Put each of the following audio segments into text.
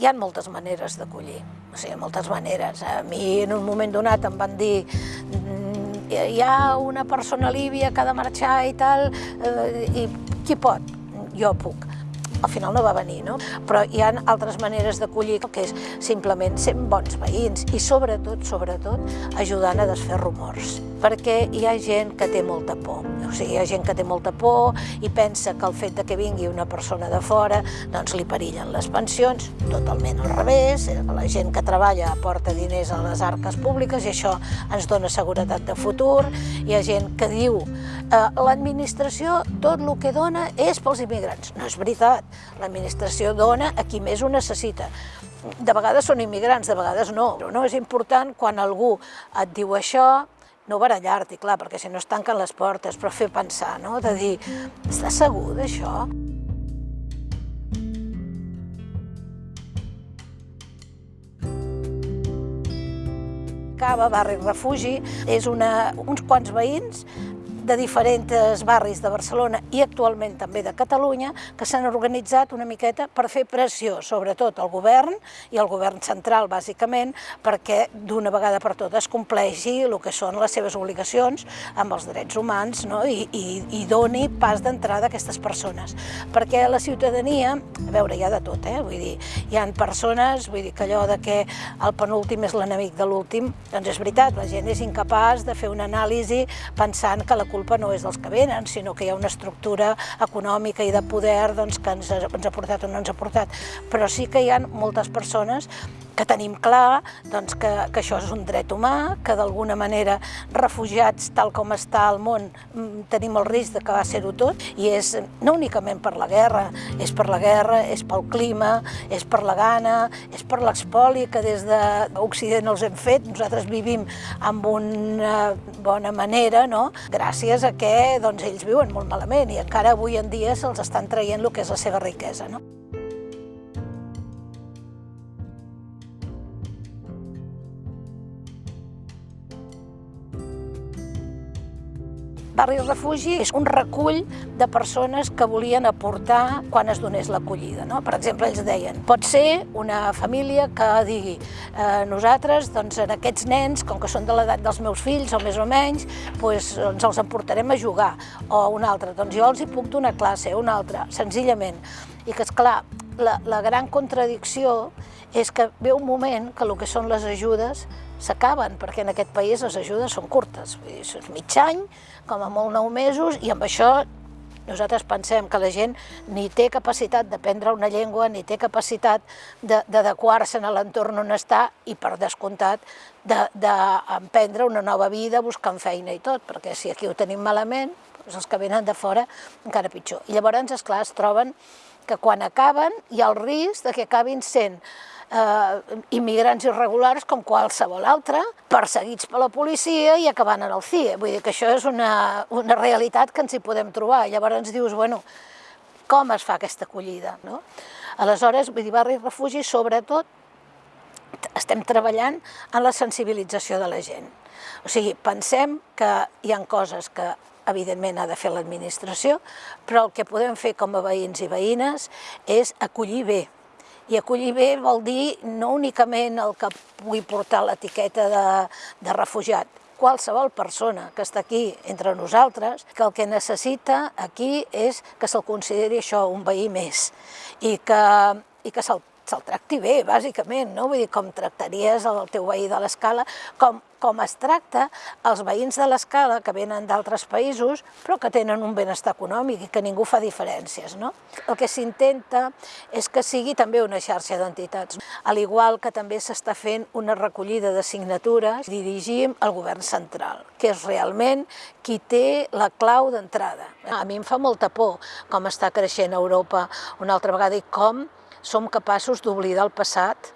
hi ha moltes maneres d'acollir, o sigui, moltes maneres. A mi en un moment donat em van dir "Mm, hi ha una persona líbia que ha de marxar i tal, eh, i qui pot? Jo puc. Al final no va venir, no? Però hi ha altres maneres d'acollir, que és simplement sent bons veïns i sobretot, sobretot, ajudant a desfer rumors. Perquè hi ha gent que té molta por. O sigui, hi ha gent que té molta por i pensa que el fet de que vingui una persona de fora doncs li perillen les pensions, totalment al revés, eh, la gent que treballa aporta diners a les arques públiques i això ens dona seguretat de futur. Hi ha gent que diu eh, l'administració tot el que dona és pels immigrants. No és veritat, l'administració dona a qui més ho necessita. De vegades són immigrants, de vegades no. Però no és important quan algú et diu això, no barallar-t'hi, clar, perquè si no es tanquen les portes, però fer pensar, no? de dir, estàs segur d'això? Cava, barri refugi, és una, uns quants veïns de diferents barris de Barcelona i actualment també de Catalunya que s'han organitzat una miqueta per fer pressió, sobretot al govern i al govern central, bàsicament, perquè d'una vegada per totes compleixi el que són les seves obligacions amb els drets humans no? I, i, i doni pas d'entrada a aquestes persones. Perquè la ciutadania, a veure, hi ha de tot, eh? vull dir, hi ha persones, vull dir que allò de que el penúltim és l'enemic de l'últim, doncs és veritat, la gent és incapaç de fer una anàlisi pensant que la culpa no és dels que venen, sinó que hi ha una estructura econòmica i de poder doncs, que ens ens ha portat o no ens ha portat. Però sí que hi ha moltes persones que tenim clar doncs, que, que això és un dret humà, que d'alguna manera refugiats tal com està el món mm, tenim el risc de que va ser-ho tot i és no únicament per la guerra, és per la guerra, és pel clima, és per la gana, és per l'expoli que des d'Occident els hem fet, nosaltres vivim amb una bona manera, no? gràcies a que doncs, ells viuen molt malament i encara avui en dia se'ls estan traient el que és la seva riquesa. No? Barri Refugi és un recull de persones que volien aportar quan es donés l'acollida. No? Per exemple, ells deien, pot ser una família que digui eh, nosaltres, doncs, en aquests nens, com que són de l'edat dels meus fills, o més o menys, doncs, doncs els emportarem a jugar. O un altre, doncs jo els hi puc donar classe, un altre, senzillament. I que, és clar, la, la gran contradicció és que ve un moment que el que són les ajudes s'acaben, perquè en aquest país les ajudes són curtes, és mig any, com a molt nou mesos, i amb això nosaltres pensem que la gent ni té capacitat d'aprendre una llengua, ni té capacitat d'adequar-se a l'entorn on està i, per descomptat, d'emprendre una nova vida buscant feina i tot, perquè si aquí ho tenim malament, doncs els que venen de fora encara pitjor. I llavors, esclar, es troben que quan acaben hi ha el risc de que acabin sent eh, immigrants irregulars com qualsevol altre, perseguits per la policia i acabant en el CIE. Vull dir que això és una, una realitat que ens hi podem trobar. Llavors ens dius, bueno, com es fa aquesta acollida? No? Aleshores, vull dir, barri i refugi, sobretot, estem treballant en la sensibilització de la gent. O sigui, pensem que hi han coses que evidentment ha de fer l'administració, però el que podem fer com a veïns i veïnes és acollir bé, i acollir bé vol dir no únicament el que pugui portar l'etiqueta de, de refugiat, qualsevol persona que està aquí entre nosaltres, que el que necessita aquí és que se'l consideri això un veí més i que, i que se'l se'l tracti bé, bàsicament, no? Vull dir, com tractaries el teu veí de l'escala, com, com es tracta els veïns de l'escala que venen d'altres països, però que tenen un benestar econòmic i que ningú fa diferències, no? El que s'intenta és que sigui també una xarxa d'entitats, al igual que també s'està fent una recollida de signatures, dirigim al govern central, que és realment qui té la clau d'entrada. A mi em fa molta por com està creixent Europa una altra vegada i com som capaços d'oblidar el passat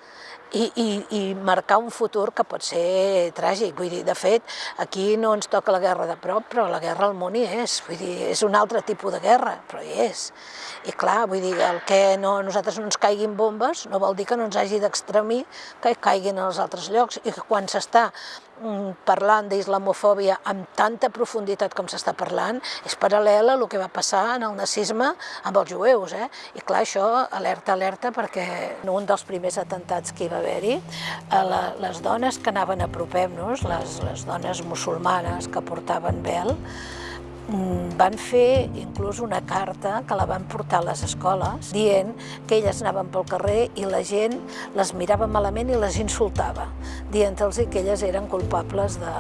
i, i, i marcar un futur que pot ser tràgic. Vull dir, de fet, aquí no ens toca la guerra de prop, però la guerra al món hi és. Vull dir, és un altre tipus de guerra, però hi és. I clar, vull dir, el que no, nosaltres no ens caiguin bombes no vol dir que no ens hagi d'extremir que caiguin als altres llocs i que quan s'està parlant d'islamofòbia amb tanta profunditat com s'està parlant, és paral·lel a el que va passar en el nazisme amb els jueus. Eh? I clar, això alerta, alerta, perquè un dels primers atentats que hi va haver-hi, les dones que anaven a Apropem-nos, les, les dones musulmanes que portaven vel, Mm, van fer inclús una carta que la van portar a les escoles dient que elles anaven pel carrer i la gent les mirava malament i les insultava, dient-los que elles eren culpables de,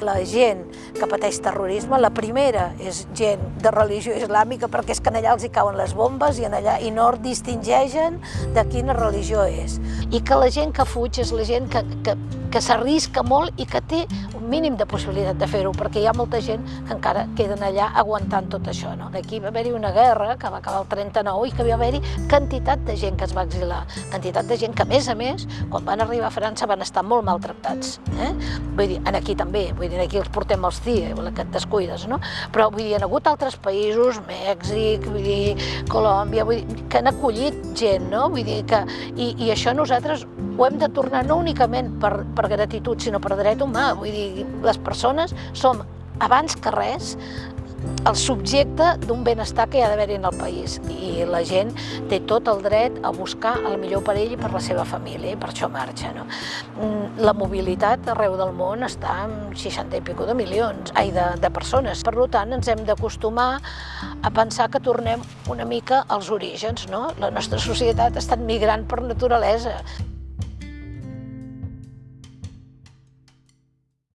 la gent que pateix terrorisme, la primera és gent de religió islàmica perquè és que allà els hi cauen les bombes i, en allà, i no distingeixen de quina religió és. I que la gent que fuig és la gent que, que, que s'arrisca molt i que té un mínim de possibilitat de fer-ho, perquè hi ha molta gent que encara queden allà aguantant tot això. No? Aquí va haver-hi una guerra que va acabar el 39 i que va haver-hi quantitat de gent que es va exilar, quantitat de gent que, a més a més, quan van arribar a França van estar molt maltractats. Eh? Vull dir, en aquí també, vull dir, aquí els portem els CIE, que et descuides, no? Però vull dir, han hagut altres països, Mèxic, vull dir, Colòmbia, vull dir, que han acollit gent, no? Vull dir que, i, i això nosaltres ho hem de tornar no únicament per, per gratitud, sinó per dret humà. Vull dir, les persones som, abans que res, el subjecte d'un benestar que hi ha d'haver en el país i la gent té tot el dret a buscar el millor per ell i per la seva família i per això marxa. No? Mm, la mobilitat arreu del món està en 60 i pico de milions, ai, de, de persones. Per tant, ens hem d'acostumar a pensar que tornem una mica als orígens. No? La nostra societat ha estat migrant per naturalesa